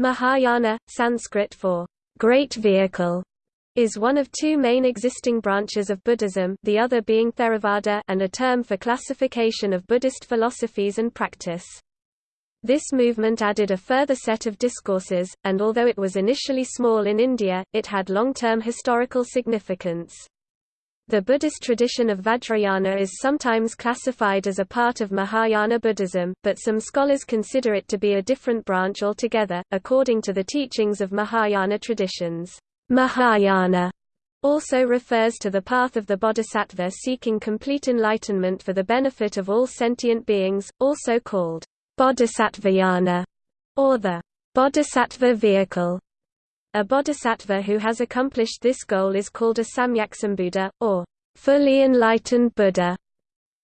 Mahayana, Sanskrit for great vehicle, is one of two main existing branches of Buddhism the other being Theravada and a term for classification of Buddhist philosophies and practice. This movement added a further set of discourses, and although it was initially small in India, it had long-term historical significance. The Buddhist tradition of Vajrayana is sometimes classified as a part of Mahayana Buddhism, but some scholars consider it to be a different branch altogether, according to the teachings of Mahayana traditions. Mahayana also refers to the path of the bodhisattva seeking complete enlightenment for the benefit of all sentient beings, also called bodhisattvayana, or the bodhisattva vehicle. A bodhisattva who has accomplished this goal is called a Samyaksambuddha, or fully enlightened Buddha.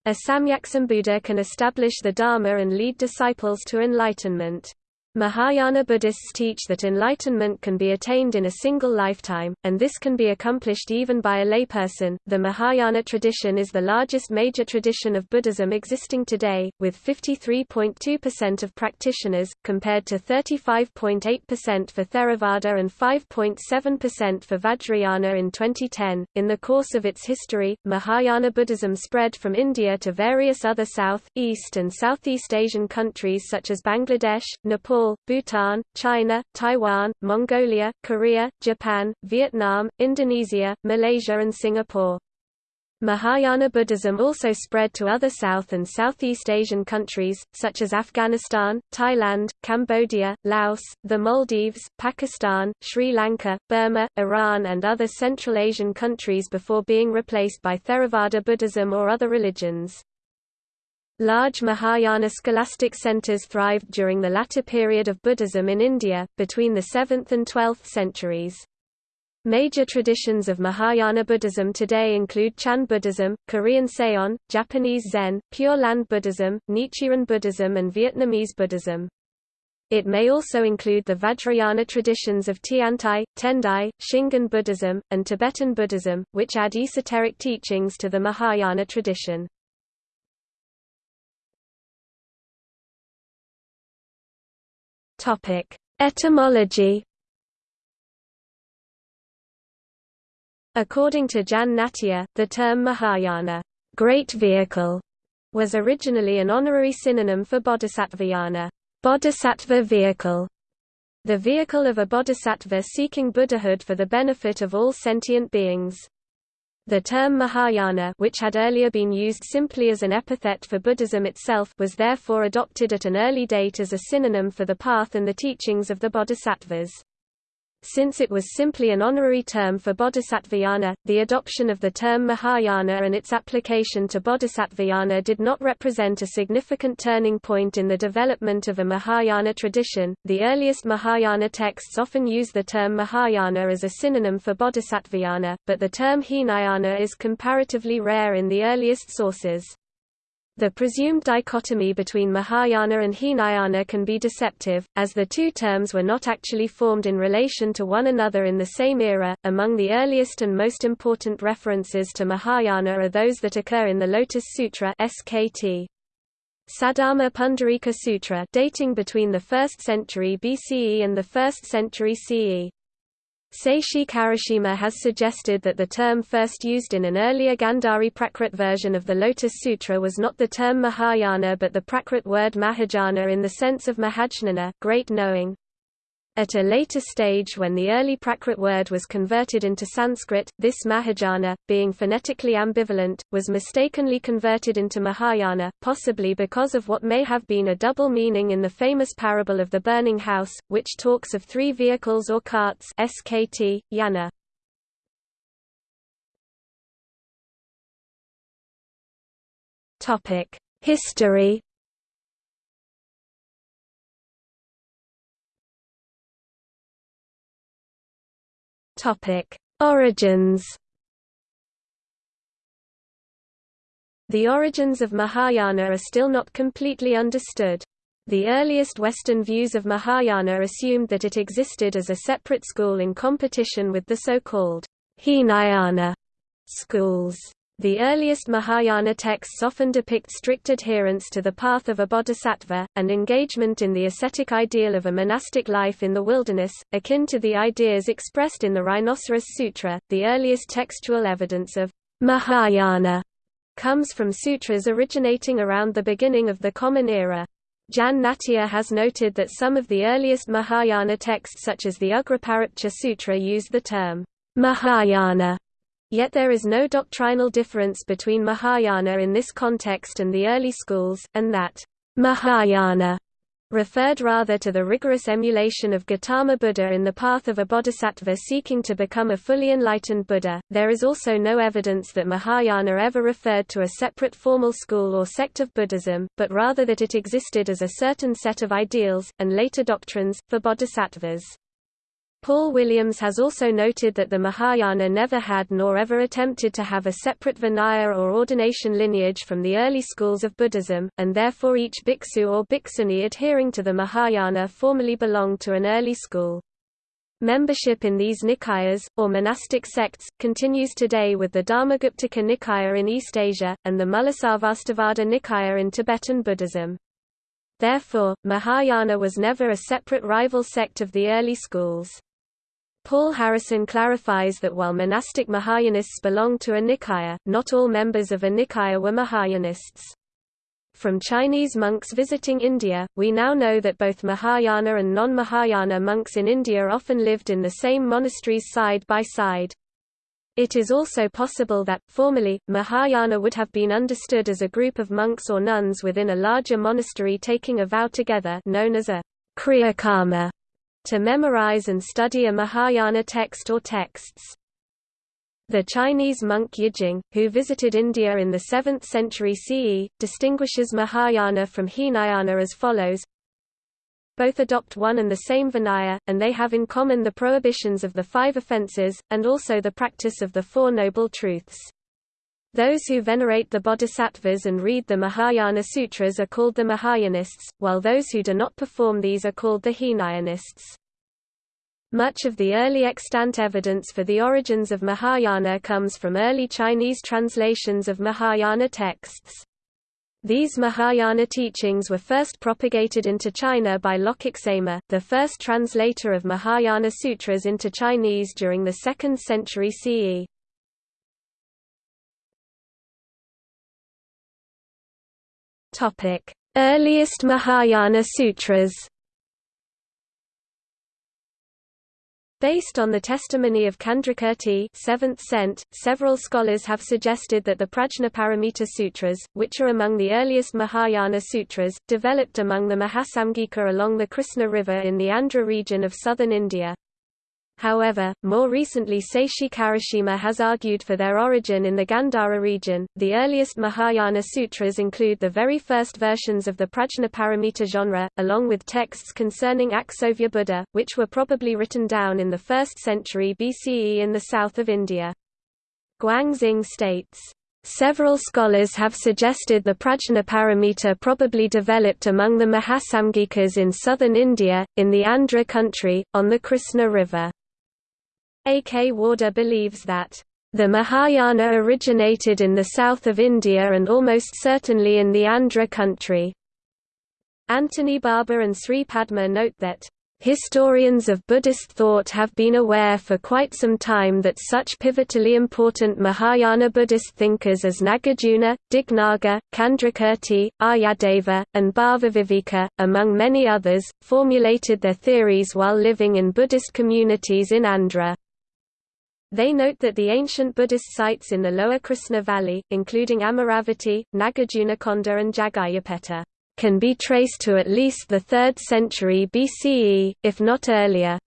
A Samyaksambuddha can establish the Dharma and lead disciples to enlightenment. Mahayana Buddhists teach that enlightenment can be attained in a single lifetime, and this can be accomplished even by a layperson. The Mahayana tradition is the largest major tradition of Buddhism existing today, with 53.2% of practitioners, compared to 35.8% for Theravada and 5.7% for Vajrayana in 2010. In the course of its history, Mahayana Buddhism spread from India to various other South, East, and Southeast Asian countries such as Bangladesh, Nepal, Nepal, Bhutan, China, Taiwan, Mongolia, Korea, Japan, Vietnam, Indonesia, Malaysia and Singapore. Mahayana Buddhism also spread to other South and Southeast Asian countries, such as Afghanistan, Thailand, Cambodia, Laos, the Maldives, Pakistan, Sri Lanka, Burma, Iran and other Central Asian countries before being replaced by Theravada Buddhism or other religions. Large Mahayana scholastic centers thrived during the latter period of Buddhism in India, between the 7th and 12th centuries. Major traditions of Mahayana Buddhism today include Chan Buddhism, Korean Seon, Japanese Zen, Pure Land Buddhism, Nichiren Buddhism and Vietnamese Buddhism. It may also include the Vajrayana traditions of Tiantai, Tendai, Shingon Buddhism, and Tibetan Buddhism, which add esoteric teachings to the Mahayana tradition. Topic: Etymology. According to Jan Nattier, the term Mahayana, great vehicle, was originally an honorary synonym for bodhisattvayana, bodhisattva vehicle, the vehicle of a bodhisattva seeking Buddhahood for the benefit of all sentient beings. The term Mahayana which had earlier been used simply as an epithet for Buddhism itself was therefore adopted at an early date as a synonym for the path and the teachings of the bodhisattvas. Since it was simply an honorary term for bodhisattvayana, the adoption of the term Mahayana and its application to bodhisattvayana did not represent a significant turning point in the development of a Mahayana tradition. The earliest Mahayana texts often use the term Mahayana as a synonym for bodhisattvayana, but the term Hinayana is comparatively rare in the earliest sources. The presumed dichotomy between Mahayana and Hinayana can be deceptive, as the two terms were not actually formed in relation to one another in the same era. Among the earliest and most important references to Mahayana are those that occur in the Lotus Sutra (SKT). Saddharma Pundarika Sutra dating between the 1st century BCE and the 1st century CE. Seishi Karashima has suggested that the term first used in an earlier Gandhari Prakrit version of the Lotus Sutra was not the term Mahayana but the Prakrit word Mahajana in the sense of Mahajnana great knowing. At a later stage when the early Prakrit word was converted into Sanskrit, this Mahajana, being phonetically ambivalent, was mistakenly converted into Mahayana, possibly because of what may have been a double meaning in the famous parable of the burning house, which talks of three vehicles or carts SKT, yana. History Topic: Origins. The origins of Mahayana are still not completely understood. The earliest Western views of Mahayana assumed that it existed as a separate school in competition with the so-called Hinayana schools. The earliest Mahayana texts often depict strict adherence to the path of a bodhisattva, and engagement in the ascetic ideal of a monastic life in the wilderness, akin to the ideas expressed in the Rhinoceros Sutra. The earliest textual evidence of Mahayana comes from sutras originating around the beginning of the Common Era. Jan Nattier has noted that some of the earliest Mahayana texts such as the Ugrapariptcha Sutra use the term Mahayana Yet there is no doctrinal difference between Mahayana in this context and the early schools, and that Mahayana referred rather to the rigorous emulation of Gautama Buddha in the path of a bodhisattva seeking to become a fully enlightened Buddha. There is also no evidence that Mahayana ever referred to a separate formal school or sect of Buddhism, but rather that it existed as a certain set of ideals, and later doctrines, for bodhisattvas. Paul Williams has also noted that the Mahayana never had nor ever attempted to have a separate Vinaya or ordination lineage from the early schools of Buddhism, and therefore each bhiksu or bhikshuni adhering to the Mahayana formally belonged to an early school. Membership in these Nikayas, or monastic sects, continues today with the Dharmaguptaka Nikaya in East Asia, and the Mulasarvastivada Nikaya in Tibetan Buddhism. Therefore, Mahayana was never a separate rival sect of the early schools. Paul Harrison clarifies that while monastic Mahayanists belonged to a Nikaya, not all members of a Nikaya were Mahayanists. From Chinese monks visiting India, we now know that both Mahayana and non-Mahayana monks in India often lived in the same monasteries side by side. It is also possible that, formally, Mahayana would have been understood as a group of monks or nuns within a larger monastery taking a vow together known as a kriyakarma to memorize and study a Mahayana text or texts. The Chinese monk Yijing, who visited India in the 7th century CE, distinguishes Mahayana from Hinayana as follows both adopt one and the same Vinaya, and they have in common the prohibitions of the five offences, and also the practice of the Four Noble Truths. Those who venerate the bodhisattvas and read the Mahayana Sutras are called the Mahayanists, while those who do not perform these are called the Hinayanists. Much of the early extant evidence for the origins of Mahayana comes from early Chinese translations of Mahayana texts. These Mahayana teachings were first propagated into China by Lokaksema, the first translator of Mahayana sutras into Chinese during the 2nd century CE. Earliest Mahayana Sutras. Based on the testimony of Candrakirti 7th cent, several scholars have suggested that the Prajnaparamita Sutras, which are among the earliest Mahayana sutras, developed among the Mahasamgika along the Krishna River in the Andhra region of southern India. However, more recently Seishi Karashima has argued for their origin in the Gandhara region. The earliest Mahayana sutras include the very first versions of the Prajnaparamita genre, along with texts concerning Akshobhya Buddha, which were probably written down in the 1st century BCE in the south of India. Guangxing states, Several scholars have suggested the Prajnaparamita probably developed among the Mahasamgikas in southern India, in the Andhra country, on the Krishna River. A. K. Warder believes that the Mahayana originated in the south of India and almost certainly in the Andhra country. Anthony Barber and Sri Padma note that Historians of Buddhist thought have been aware for quite some time that such pivotally important Mahayana Buddhist thinkers as Nagarjuna, Dignaga, Candrakirti, Aryadeva, and Bhavaviveka, among many others, formulated their theories while living in Buddhist communities in Andhra. They note that the ancient Buddhist sites in the lower Krishna Valley, including Amaravati, Nagarjunakonda and Jaggayyapeta, can be traced to at least the 3rd century BCE, if not earlier.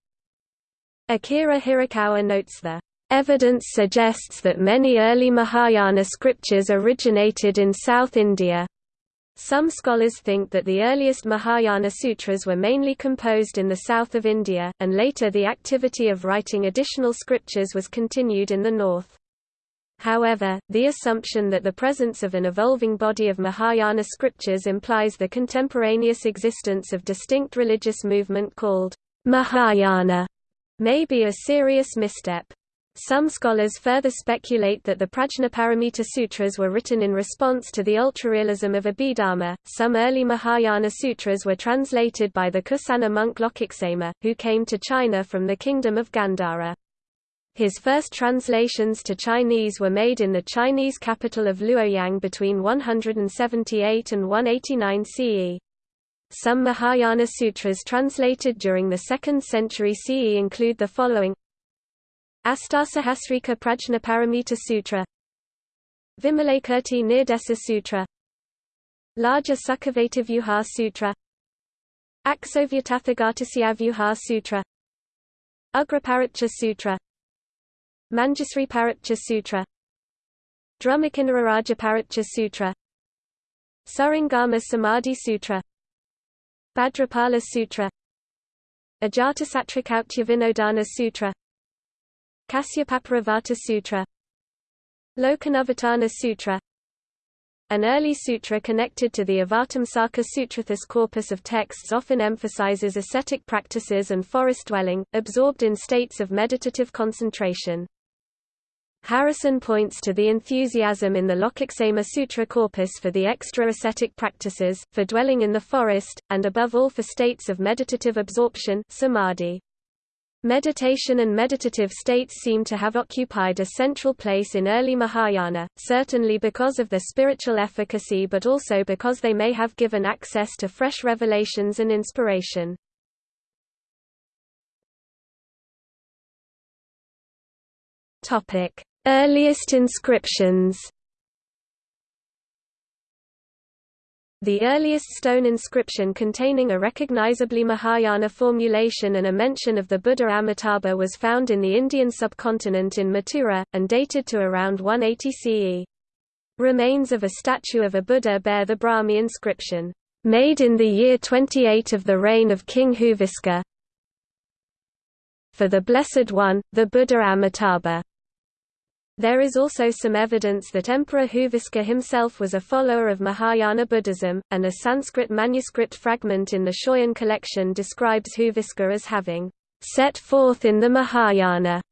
Akira Hirakawa notes the Evidence suggests that many early Mahayana scriptures originated in South India. Some scholars think that the earliest Mahayana sutras were mainly composed in the south of India, and later the activity of writing additional scriptures was continued in the north. However, the assumption that the presence of an evolving body of Mahayana scriptures implies the contemporaneous existence of distinct religious movement called Mahayana may be a serious misstep. Some scholars further speculate that the Prajnaparamita Sutras were written in response to the ultrarealism of Abhidharma. Some early Mahayana sutras were translated by the Kusana monk Lokaksema, who came to China from the kingdom of Gandhara. His first translations to Chinese were made in the Chinese capital of Luoyang between 178 and 189 CE. Some Mahayana sutras translated during the 2nd century CE include the following Astasahasrika Prajnaparamita Sutra. Vimalakirti Nirdesa Sutra. Larger Sukhavativyuha Sutra. Aksovyatathagatasiavyuha Sutra. Ugraparicha Sutra. Manjusri Sutra. Drumakinararaja Sutra. Surangama Samadhi Sutra. Bhadrapala Sutra. Ajatasatrikautya Vinodana Sutra Kasyapaparivarta Sutra Lokanavatana Sutra An early sutra connected to the Avatamsaka Sutra. This corpus of texts often emphasizes ascetic practices and forest dwelling, absorbed in states of meditative concentration. Harrison points to the enthusiasm in the Lokaksema Sutra corpus for the extra ascetic practices, for dwelling in the forest, and above all for states of meditative absorption samadhi. Meditation and meditative states seem to have occupied a central place in early Mahayana, certainly because of their spiritual efficacy but also because they may have given access to fresh revelations and inspiration. Earliest inscriptions The earliest stone inscription containing a recognizably Mahayana formulation and a mention of the Buddha Amitabha was found in the Indian subcontinent in Mathura, and dated to around 180 CE. Remains of a statue of a Buddha bear the Brahmi inscription, "...made in the year 28 of the reign of King Huviska for the Blessed One, the Buddha Amitabha." There is also some evidence that Emperor Huviska himself was a follower of Mahayana Buddhism, and a Sanskrit manuscript fragment in the Schøyen collection describes Huviska as having set forth in the Mahayana.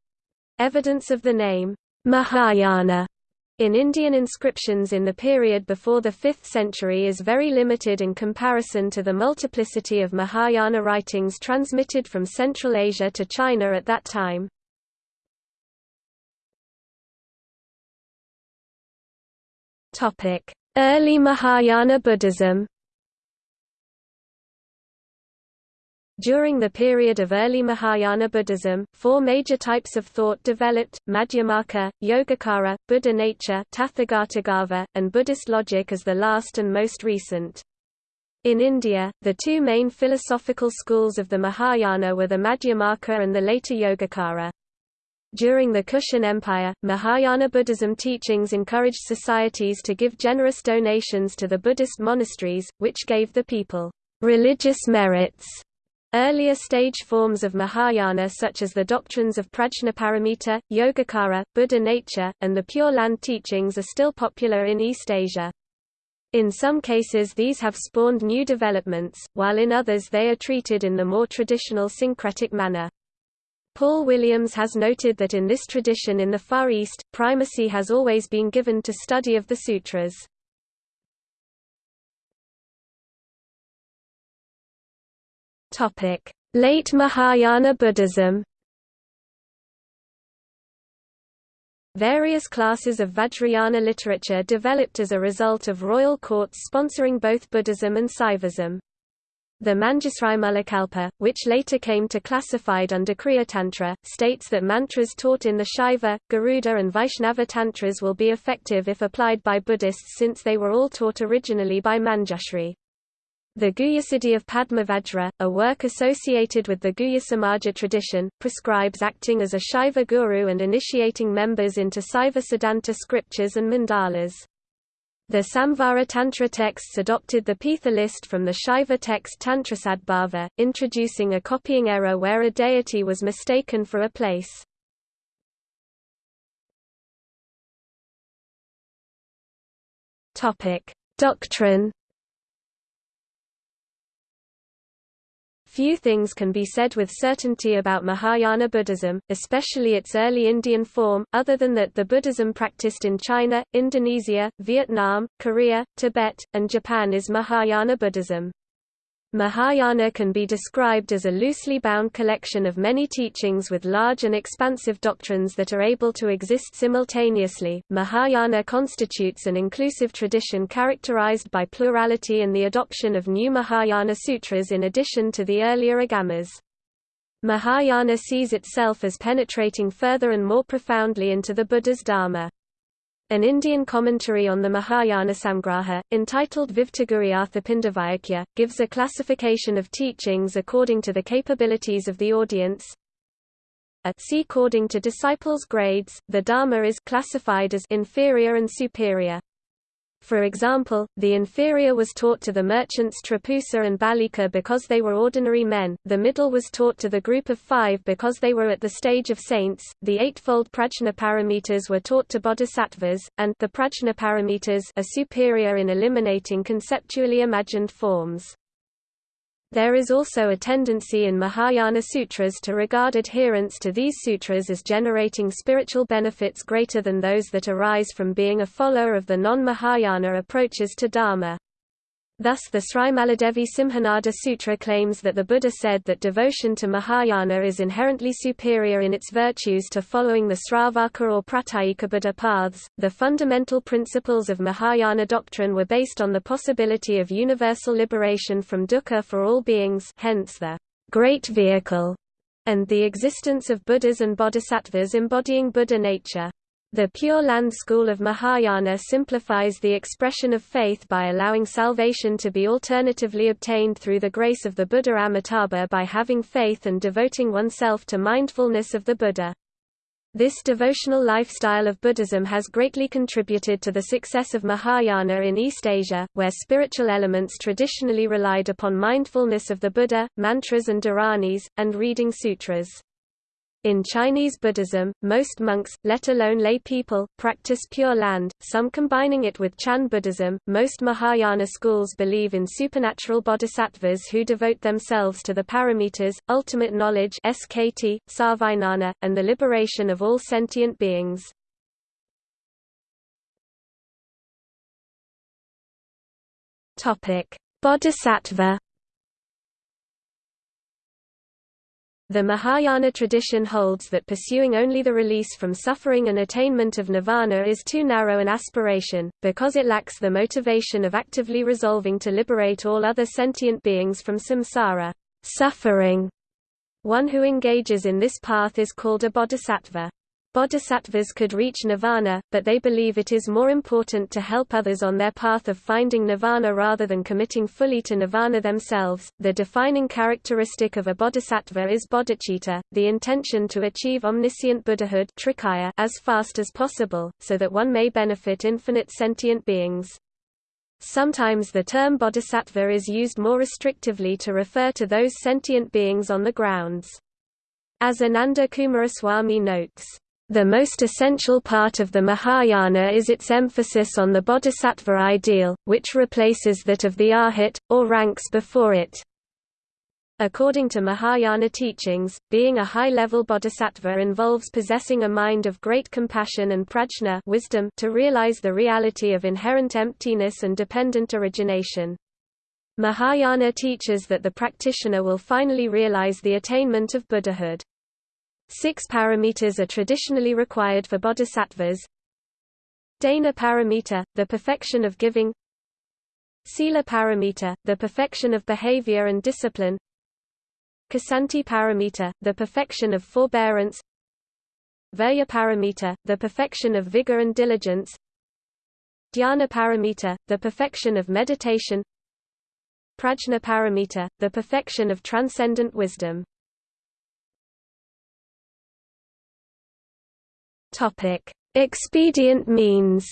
Evidence of the name Mahayana in Indian inscriptions in the period before the 5th century is very limited in comparison to the multiplicity of Mahayana writings transmitted from Central Asia to China at that time. Early Mahayana Buddhism During the period of early Mahayana Buddhism, four major types of thought developed, Madhyamaka, Yogacara, Buddha nature Tathagatagarbha, and Buddhist logic as the last and most recent. In India, the two main philosophical schools of the Mahayana were the Madhyamaka and the later Yogacara. During the Kushan Empire, Mahayana Buddhism teachings encouraged societies to give generous donations to the Buddhist monasteries, which gave the people religious merits. Earlier stage forms of Mahayana such as the doctrines of Prajnaparamita, Yogacara, Buddha nature, and the Pure Land teachings are still popular in East Asia. In some cases these have spawned new developments, while in others they are treated in the more traditional syncretic manner. Paul Williams has noted that in this tradition in the Far East, primacy has always been given to study of the sutras. Late Mahayana Buddhism Various classes of Vajrayana literature developed as a result of royal courts sponsoring both Buddhism and Saivism. The Manjusri which later came to classified under Kriya Tantra, states that mantras taught in the Shaiva, Garuda and Vaishnava tantras will be effective if applied by Buddhists since they were all taught originally by Manjushri. The Guhyasiddhi of Padmavajra, a work associated with the Guhya Samaja tradition, prescribes acting as a Shaiva guru and initiating members into Saiva Siddhanta scriptures and mandalas. The Samvara Tantra texts adopted the Pitha list from the Shaiva text Tantrasadbhava, introducing a copying error where a deity was mistaken for a place. Doctrine Few things can be said with certainty about Mahayana Buddhism, especially its early Indian form, other than that the Buddhism practiced in China, Indonesia, Vietnam, Korea, Tibet, and Japan is Mahayana Buddhism. Mahayana can be described as a loosely bound collection of many teachings with large and expansive doctrines that are able to exist simultaneously. Mahayana constitutes an inclusive tradition characterized by plurality and the adoption of new Mahayana sutras in addition to the earlier agamas. Mahayana sees itself as penetrating further and more profoundly into the Buddha's Dharma. An Indian commentary on the Mahayana Samgraha, entitled Vivtaguriarthapindavayakya, gives a classification of teachings according to the capabilities of the audience. A according to disciples' grades, the Dharma is classified as inferior and superior. For example, the inferior was taught to the merchants Trapusa and Balika because they were ordinary men, the middle was taught to the group of five because they were at the stage of saints, the eightfold prajnaparamitas were taught to bodhisattvas, and the prajnaparamitas are superior in eliminating conceptually imagined forms. There is also a tendency in Mahayana sutras to regard adherence to these sutras as generating spiritual benefits greater than those that arise from being a follower of the non-Mahayana approaches to Dharma. Thus the Sri Maladevi Simhanada Sutra claims that the Buddha said that devotion to Mahayana is inherently superior in its virtues to following the Sravaka or Pratyekabuddha paths. The fundamental principles of Mahayana doctrine were based on the possibility of universal liberation from dukkha for all beings hence the great vehicle, and the existence of Buddhas and Bodhisattvas embodying Buddha nature. The Pure Land school of Mahayana simplifies the expression of faith by allowing salvation to be alternatively obtained through the grace of the Buddha Amitabha by having faith and devoting oneself to mindfulness of the Buddha. This devotional lifestyle of Buddhism has greatly contributed to the success of Mahayana in East Asia, where spiritual elements traditionally relied upon mindfulness of the Buddha, mantras and dharanis, and reading sutras. In Chinese Buddhism, most monks, let alone lay people, practice Pure Land, some combining it with Chan Buddhism. Most Mahayana schools believe in supernatural bodhisattvas who devote themselves to the paramitas, ultimate knowledge SKT, sarvijnana, and the liberation of all sentient beings. Bodhisattva The Mahayana tradition holds that pursuing only the release from suffering and attainment of nirvana is too narrow an aspiration, because it lacks the motivation of actively resolving to liberate all other sentient beings from samsara suffering. One who engages in this path is called a bodhisattva. Bodhisattvas could reach nirvana, but they believe it is more important to help others on their path of finding nirvana rather than committing fully to nirvana themselves. The defining characteristic of a bodhisattva is bodhicitta, the intention to achieve omniscient Buddhahood as fast as possible, so that one may benefit infinite sentient beings. Sometimes the term bodhisattva is used more restrictively to refer to those sentient beings on the grounds. As Ananda Coomaraswamy notes, the most essential part of the Mahayana is its emphasis on the bodhisattva ideal, which replaces that of the arhat, or ranks before it. According to Mahayana teachings, being a high-level bodhisattva involves possessing a mind of great compassion and prajna wisdom to realize the reality of inherent emptiness and dependent origination. Mahayana teaches that the practitioner will finally realize the attainment of Buddhahood. Six paramitas are traditionally required for bodhisattvas. Dana paramita, the perfection of giving. Sila paramita, the perfection of behavior and discipline. Kshanti paramita, the perfection of forbearance. Virya paramita, the perfection of vigor and diligence. Dhyana paramita, the perfection of meditation. Prajna paramita, the perfection of transcendent wisdom. Topic: Expedient means.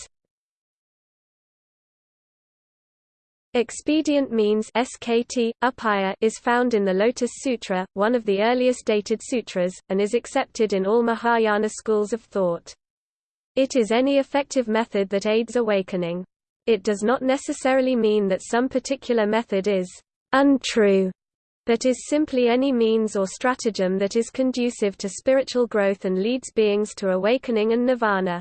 Expedient means SKT, upaya is found in the Lotus Sutra, one of the earliest dated sutras, and is accepted in all Mahayana schools of thought. It is any effective method that aids awakening. It does not necessarily mean that some particular method is untrue but is simply any means or stratagem that is conducive to spiritual growth and leads beings to awakening and nirvana.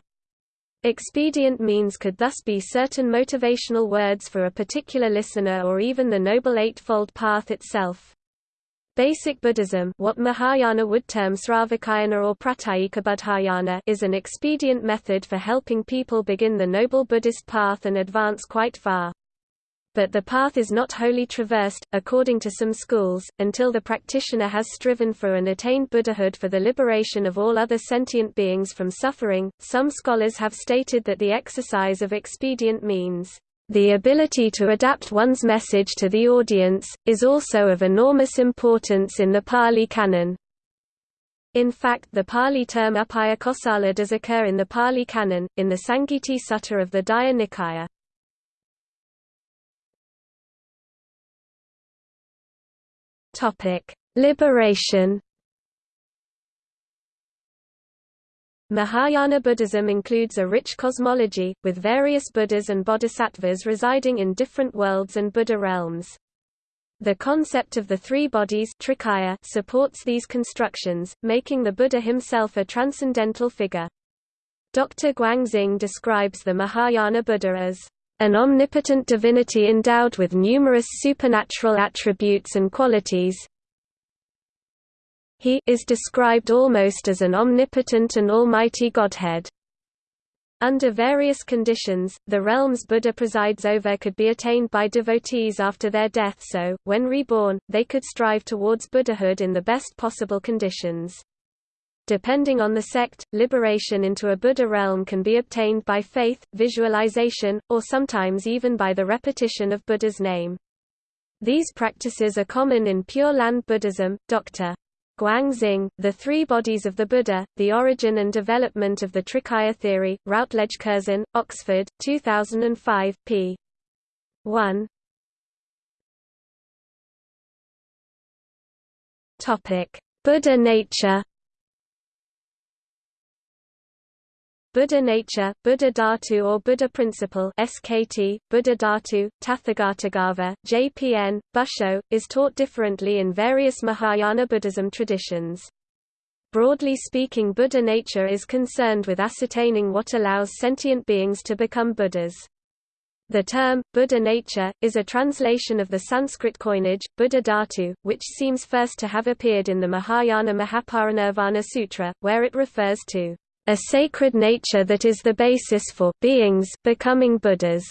Expedient means could thus be certain motivational words for a particular listener or even the Noble Eightfold Path itself. Basic Buddhism what Mahayana would term Sravakayana or Pratyekabudhayana is an expedient method for helping people begin the Noble Buddhist path and advance quite far but the path is not wholly traversed, according to some schools, until the practitioner has striven for and attained Buddhahood for the liberation of all other sentient beings from suffering. Some scholars have stated that the exercise of expedient means the ability to adapt one's message to the audience, is also of enormous importance in the Pali Canon. In fact the Pali term upayakosala does occur in the Pali Canon, in the Sangiti Sutta of the Digha Nikaya. Topic: Liberation. Mahayana Buddhism includes a rich cosmology, with various Buddhas and Bodhisattvas residing in different worlds and Buddha realms. The concept of the three bodies supports these constructions, making the Buddha himself a transcendental figure. Dr. Guangxing describes the Mahayana Buddha as an omnipotent divinity endowed with numerous supernatural attributes and qualities. He is described almost as an omnipotent and almighty Godhead. Under various conditions, the realms Buddha presides over could be attained by devotees after their death so, when reborn, they could strive towards Buddhahood in the best possible conditions. Depending on the sect, liberation into a Buddha realm can be obtained by faith, visualization, or sometimes even by the repetition of Buddha's name. These practices are common in Pure Land Buddhism. Dr. Guangxing, The Three Bodies of the Buddha, The Origin and Development of the Trikaya Theory, Routledge Curzon, Oxford, 2005, p. 1. Buddha nature Buddha nature, Buddha Dhatu or Buddha principle SKT, Buddha Dhatu, Tathagatagarbha, JPN, Busho, is taught differently in various Mahayana Buddhism traditions. Broadly speaking Buddha nature is concerned with ascertaining what allows sentient beings to become Buddhas. The term, Buddha nature, is a translation of the Sanskrit coinage, Buddha Dhatu, which seems first to have appeared in the Mahayana Mahaparinirvana Sutra, where it refers to a sacred nature that is the basis for beings becoming Buddhas.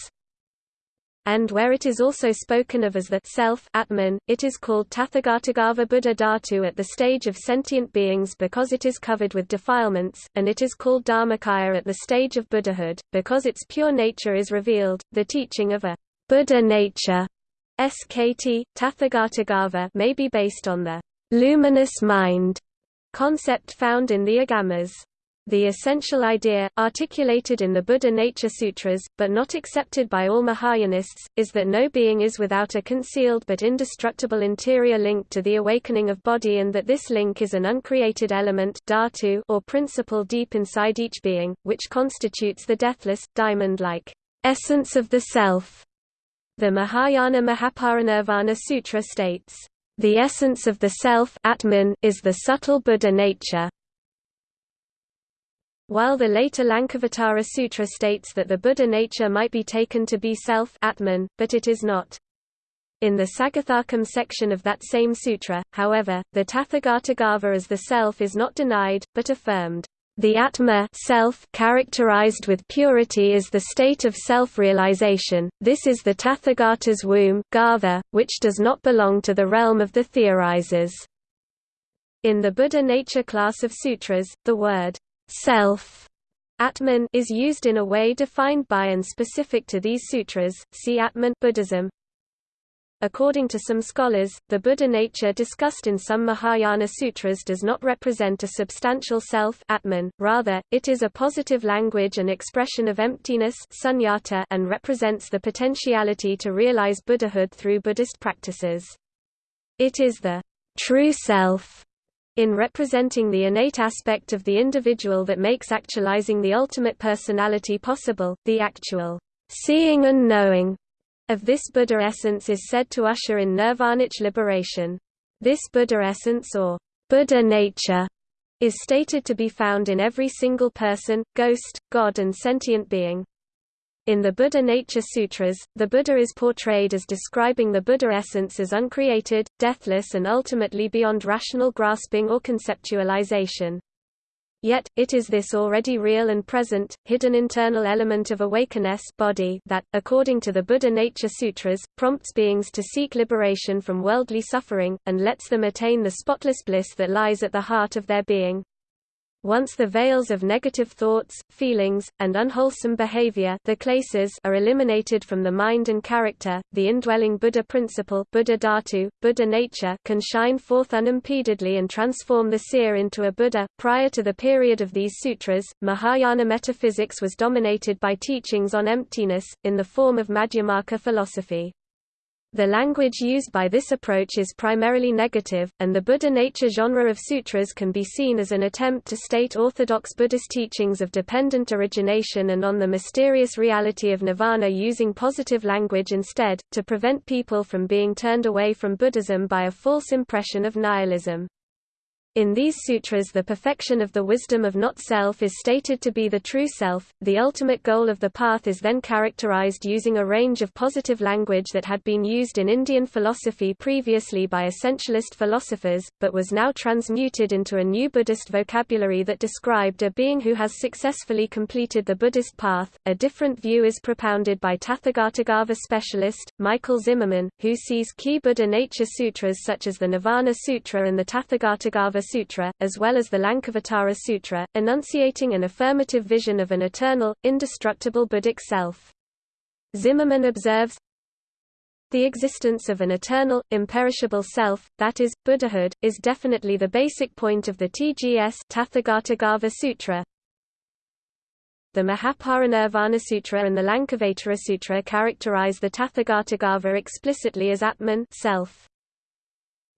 And where it is also spoken of as the self Atman, it is called Tathagatagarbha Buddha Dhatu at the stage of sentient beings because it is covered with defilements, and it is called Dharmakaya at the stage of Buddhahood, because its pure nature is revealed. The teaching of a Buddha nature SKT, Tathagatagarbha may be based on the luminous mind concept found in the Agamas. The essential idea, articulated in the Buddha Nature Sutras, but not accepted by all Mahayanists, is that no being is without a concealed but indestructible interior link to the awakening of bodhi and that this link is an uncreated element dhatu or principle deep inside each being, which constitutes the deathless, diamond-like essence of the self. The Mahayana Mahaparinirvana Sutra states, "...the essence of the self Atman is the subtle Buddha nature." While the later Lankavatara Sutra states that the Buddha nature might be taken to be self Atman, but it is not. In the Sagathakam section of that same sutra, however, the Tathagatagarbha as the self is not denied, but affirmed. The Atma self characterized with purity is the state of self-realization, this is the Tathagata's womb garbha, which does not belong to the realm of the theorizers. In the Buddha nature class of sutras, the word self Atman is used in a way defined by and specific to these sutras. See Atman Buddhism. According to some scholars, the Buddha nature discussed in some Mahayana sutras does not represent a substantial self Atman, rather, it is a positive language and expression of emptiness sunyata and represents the potentiality to realize Buddhahood through Buddhist practices. It is the true self in representing the innate aspect of the individual that makes actualizing the ultimate personality possible, the actual seeing and knowing of this Buddha essence is said to usher in nirvanic liberation. This Buddha essence or Buddha nature is stated to be found in every single person, ghost, god and sentient being. In the Buddha Nature Sutras, the Buddha is portrayed as describing the Buddha essence as uncreated, deathless and ultimately beyond rational grasping or conceptualization. Yet, it is this already real and present, hidden internal element of awakeness bodhi that, according to the Buddha Nature Sutras, prompts beings to seek liberation from worldly suffering, and lets them attain the spotless bliss that lies at the heart of their being. Once the veils of negative thoughts, feelings, and unwholesome behavior the klesas are eliminated from the mind and character, the indwelling Buddha principle Buddha Dhatu, Buddha nature can shine forth unimpededly and transform the seer into a Buddha. Prior to the period of these sutras, Mahayana metaphysics was dominated by teachings on emptiness, in the form of Madhyamaka philosophy. The language used by this approach is primarily negative, and the Buddha nature genre of sutras can be seen as an attempt to state orthodox Buddhist teachings of dependent origination and on the mysterious reality of nirvana using positive language instead, to prevent people from being turned away from Buddhism by a false impression of nihilism. In these sutras the perfection of the wisdom of not-self is stated to be the true self. The ultimate goal of the path is then characterized using a range of positive language that had been used in Indian philosophy previously by essentialist philosophers, but was now transmuted into a new Buddhist vocabulary that described a being who has successfully completed the Buddhist path. A different view is propounded by Tathagatagarbha specialist, Michael Zimmerman, who sees key Buddha nature sutras such as the Nirvana Sutra and the Tathagatagarbha Sutra, as well as the Lankavatara Sutra, enunciating an affirmative vision of an eternal, indestructible Buddhic self. Zimmerman observes, the existence of an eternal, imperishable self, that is, Buddhahood, is definitely the basic point of the TGS Tathagatagarbha Sutra. The Mahaparinirvana Sutra and the Lankavatara Sutra characterize the Tathagatagarbha explicitly as Atman self.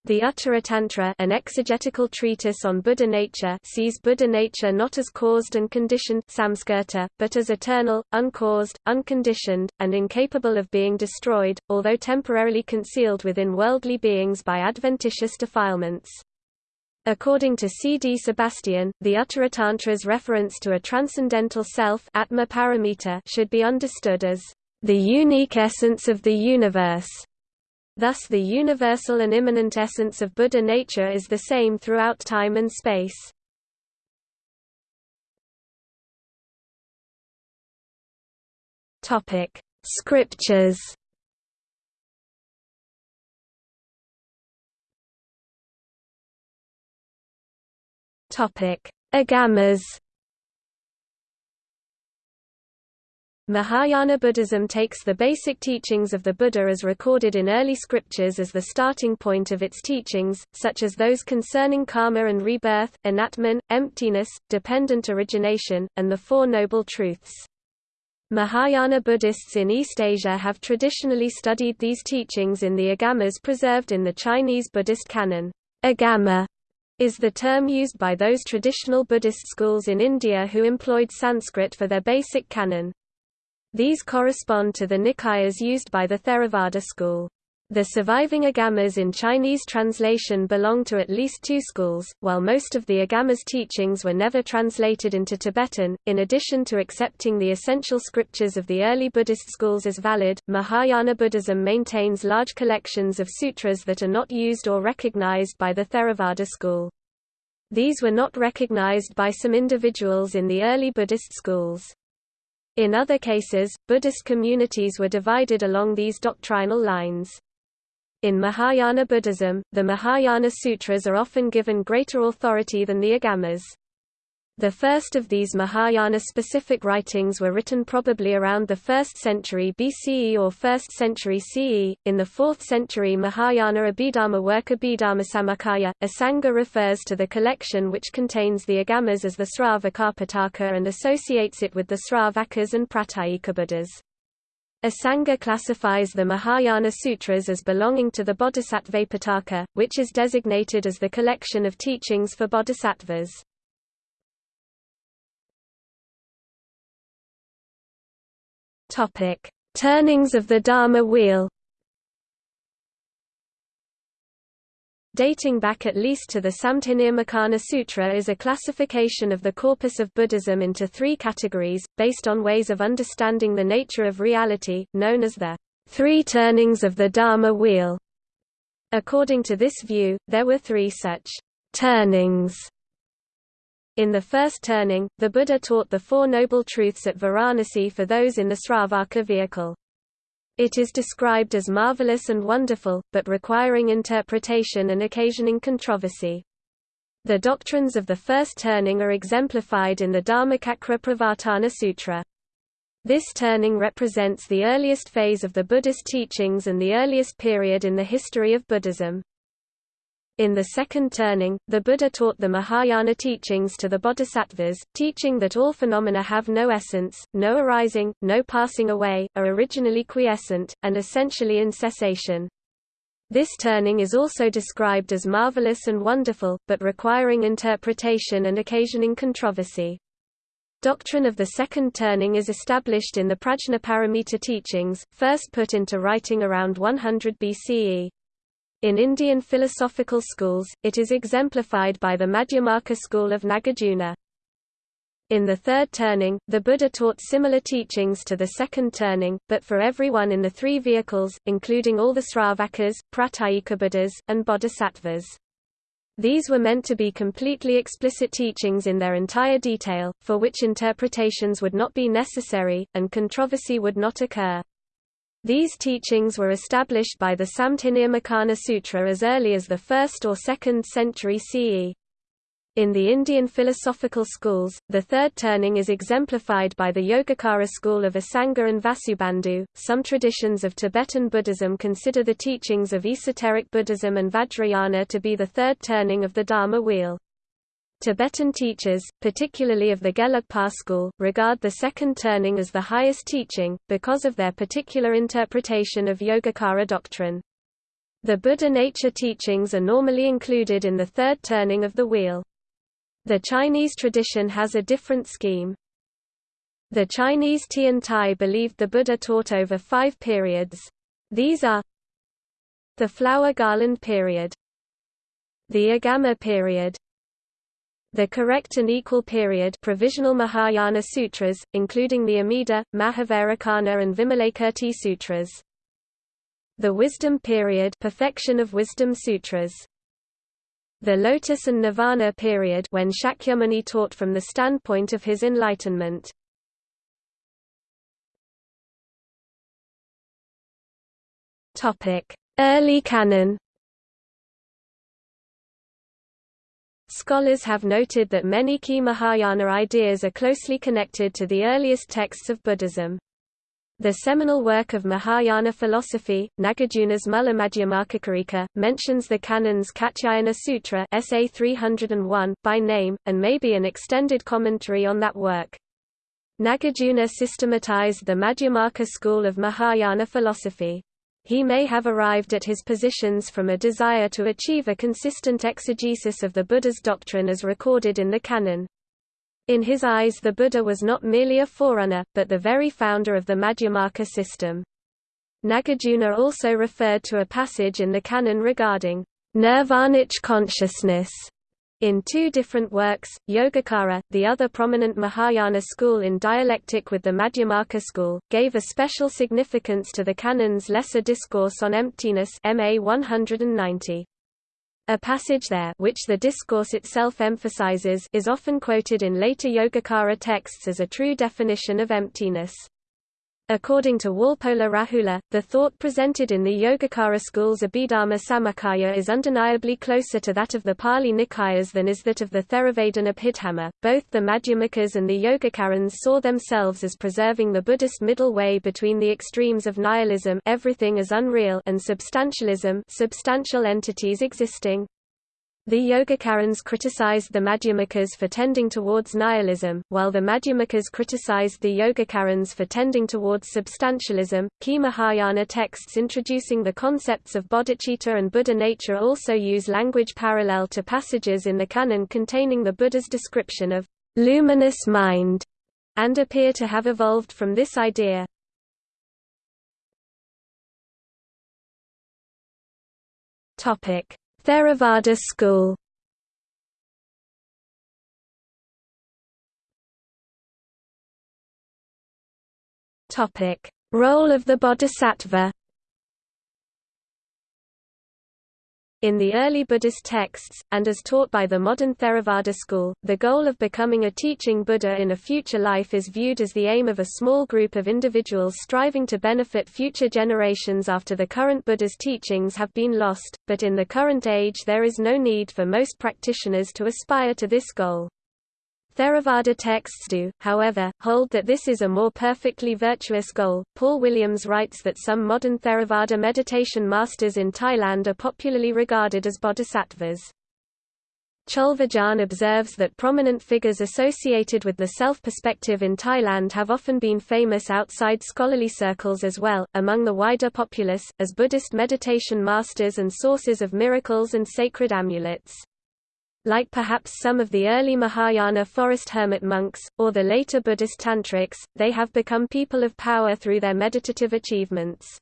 The Uttaratantra an exegetical treatise on Buddha nature sees Buddha nature not as caused and conditioned samskirta, but as eternal, uncaused, unconditioned, and incapable of being destroyed, although temporarily concealed within worldly beings by adventitious defilements. According to C. D. Sebastian, the Uttaratantra's reference to a transcendental self Atma Paramita should be understood as the unique essence of the universe, Thus the universal and immanent essence of Buddha nature is the same throughout time and space. Topic: Scriptures. Topic: Agamas. Mahayana Buddhism takes the basic teachings of the Buddha as recorded in early scriptures as the starting point of its teachings, such as those concerning karma and rebirth, anatman, emptiness, dependent origination, and the Four Noble Truths. Mahayana Buddhists in East Asia have traditionally studied these teachings in the agamas preserved in the Chinese Buddhist canon. Agama is the term used by those traditional Buddhist schools in India who employed Sanskrit for their basic canon. These correspond to the Nikayas used by the Theravada school. The surviving agamas in Chinese translation belong to at least two schools, while most of the agamas teachings were never translated into Tibetan. In addition to accepting the essential scriptures of the early Buddhist schools as valid, Mahayana Buddhism maintains large collections of sutras that are not used or recognized by the Theravada school. These were not recognized by some individuals in the early Buddhist schools. In other cases, Buddhist communities were divided along these doctrinal lines. In Mahayana Buddhism, the Mahayana Sutras are often given greater authority than the Agamas. The first of these Mahayana-specific writings were written probably around the 1st century BCE or 1st century CE. In the 4th century Mahayana Abhidharma work Abhidharmasamuccaya, Asanga refers to the collection which contains the Agamas as the Sravakapitaka and associates it with the Sravakas and Pratyekabuddhas. Asanga classifies the Mahayana Sutras as belonging to the Bodhisattvapitaka, which is designated as the collection of teachings for bodhisattvas. Topic: Turnings of the Dharma wheel. dating back at least to the Samdhinirmocana Sutra is a classification of the corpus of Buddhism into three categories, based on ways of understanding the nature of reality, known as the three turnings of the Dharma wheel. According to this view, there were three such turnings. In the first turning, the Buddha taught the Four Noble Truths at Varanasi for those in the Sravaka vehicle. It is described as marvelous and wonderful, but requiring interpretation and occasioning controversy. The doctrines of the first turning are exemplified in the Dharmacakra Pravartana Sutra. This turning represents the earliest phase of the Buddhist teachings and the earliest period in the history of Buddhism. In the second turning, the Buddha taught the Mahayana teachings to the bodhisattvas, teaching that all phenomena have no essence, no arising, no passing away, are originally quiescent, and essentially in cessation. This turning is also described as marvelous and wonderful, but requiring interpretation and occasioning controversy. Doctrine of the second turning is established in the Prajnaparamita teachings, first put into writing around 100 BCE. In Indian philosophical schools, it is exemplified by the Madhyamaka school of Nagarjuna. In the third turning, the Buddha taught similar teachings to the second turning, but for everyone in the three vehicles, including all the Sravakas, Pratyekabuddhas, and Bodhisattvas. These were meant to be completely explicit teachings in their entire detail, for which interpretations would not be necessary, and controversy would not occur. These teachings were established by the Samdhinirmocana Sutra as early as the 1st or 2nd century CE. In the Indian philosophical schools, the third turning is exemplified by the Yogacara school of Asanga and Vasubandhu. Some traditions of Tibetan Buddhism consider the teachings of esoteric Buddhism and Vajrayana to be the third turning of the Dharma wheel. Tibetan teachers, particularly of the Gelugpa school, regard the second turning as the highest teaching, because of their particular interpretation of Yogacara doctrine. The Buddha nature teachings are normally included in the third turning of the wheel. The Chinese tradition has a different scheme. The Chinese Tian Tai believed the Buddha taught over five periods. These are the flower garland period, the Agama period, the correct and equal period provisional Mahayana sutras, including the Amida, Mahavairochana and Vimalakirti sutras. The wisdom period perfection of wisdom sutras. The lotus and nirvana period when Shakyamuni taught from the standpoint of his enlightenment. Topic: Early canon Scholars have noted that many key Mahayana ideas are closely connected to the earliest texts of Buddhism. The seminal work of Mahayana philosophy, Nagarjuna's Madhyamakakarika, mentions the canon's Katyayana Sutra SA 301 by name, and may be an extended commentary on that work. Nagarjuna systematized the Madhyamaka school of Mahayana philosophy. He may have arrived at his positions from a desire to achieve a consistent exegesis of the Buddha's doctrine as recorded in the canon. In his eyes the Buddha was not merely a forerunner, but the very founder of the Madhyamaka system. Nagarjuna also referred to a passage in the canon regarding nirvanic consciousness in two different works, Yogacara, the other prominent Mahayana school in dialectic with the Madhyamaka school, gave a special significance to the canon's lesser discourse on emptiness MA 190. A passage there which the discourse itself emphasizes is often quoted in later Yogacara texts as a true definition of emptiness. According to Walpola Rahula, the thought presented in the Yogacara school's Abhidharma Samuccaya is undeniably closer to that of the Pali Nikayas than is that of the Theravada Abhidhamma. Both the Madhyamakas and the Yogacarans saw themselves as preserving the Buddhist middle way between the extremes of nihilism everything is unreal and substantialism substantial entities existing, the Yogacarans criticized the Madhyamakas for tending towards nihilism, while the Madhyamakas criticized the Yogacarans for tending towards substantialism. Key Mahayana texts introducing the concepts of bodhicitta and Buddha nature also use language parallel to passages in the canon containing the Buddha's description of luminous mind, and appear to have evolved from this idea. Topic Theravada school. Role of the Bodhisattva In the early Buddhist texts, and as taught by the modern Theravada school, the goal of becoming a teaching Buddha in a future life is viewed as the aim of a small group of individuals striving to benefit future generations after the current Buddha's teachings have been lost, but in the current age there is no need for most practitioners to aspire to this goal. Theravada texts do, however, hold that this is a more perfectly virtuous goal. Paul Williams writes that some modern Theravada meditation masters in Thailand are popularly regarded as bodhisattvas. Cholvijarn observes that prominent figures associated with the self-perspective in Thailand have often been famous outside scholarly circles as well, among the wider populace, as Buddhist meditation masters and sources of miracles and sacred amulets like perhaps some of the early Mahayana forest hermit monks, or the later Buddhist tantrics, they have become people of power through their meditative achievements.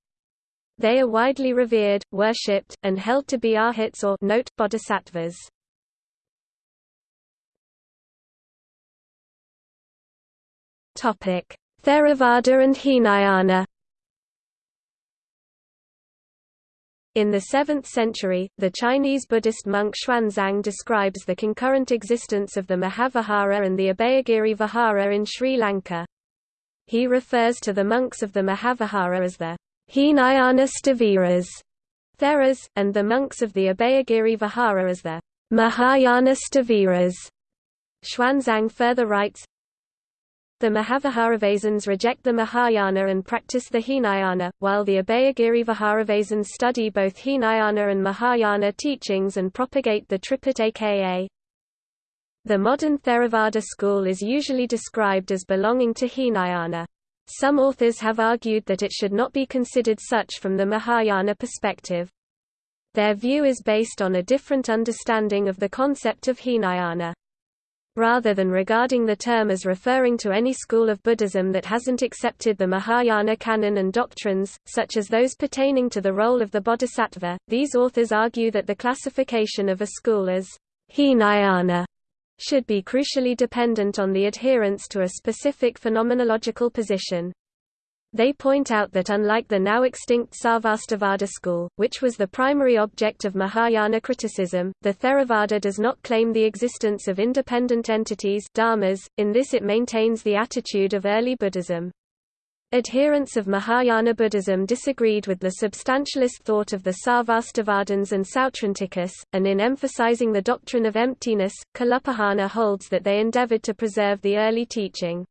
They are widely revered, worshipped, and held to be arhats or note, bodhisattvas. Theravada and Hinayana In the 7th century, the Chinese Buddhist monk Xuanzang describes the concurrent existence of the Mahavihara and the Abhayagiri Vihara in Sri Lanka. He refers to the monks of the Mahavihara as the Hinayana Sthaviras, Theras, and the monks of the Abhayagiri Vihara as the Mahayana Sthaviras. Xuanzang further writes, the Mahaviharavasins reject the Mahayana and practice the Hinayana, while the Abhayagiri Viharavasins study both Hinayana and Mahayana teachings and propagate the Tripitaka. The modern Theravada school is usually described as belonging to Hinayana. Some authors have argued that it should not be considered such from the Mahayana perspective. Their view is based on a different understanding of the concept of Hinayana rather than regarding the term as referring to any school of Buddhism that hasn't accepted the Mahayana canon and doctrines, such as those pertaining to the role of the bodhisattva. These authors argue that the classification of a school as Hinayana should be crucially dependent on the adherence to a specific phenomenological position. They point out that unlike the now extinct Sarvastivada school, which was the primary object of Mahayana criticism, the Theravada does not claim the existence of independent entities dharmas, in this it maintains the attitude of early Buddhism. Adherents of Mahayana Buddhism disagreed with the substantialist thought of the Sarvastivadins and Sautrantikas, and in emphasizing the doctrine of emptiness, Kalupahana holds that they endeavored to preserve the early teaching.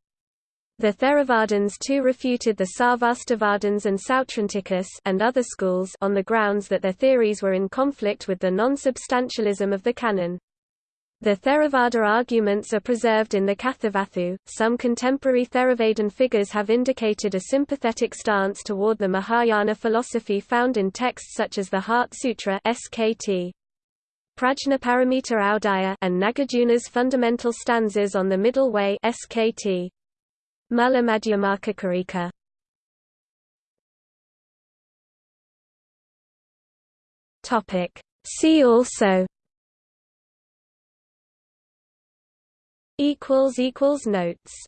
The Theravadins too refuted the Sarvastivadins and Sautrantikas and other schools on the grounds that their theories were in conflict with the non-substantialism of the canon. The Theravada arguments are preserved in the Kathavatthu. Some contemporary Theravadin figures have indicated a sympathetic stance toward the Mahayana philosophy found in texts such as the Heart Sutra (SKT). Prajnaparamita Audaya and Nagarjuna's fundamental stanzas on the Middle Way (SKT). Mula Madhyamakakarika Topic. See also. Equals equals notes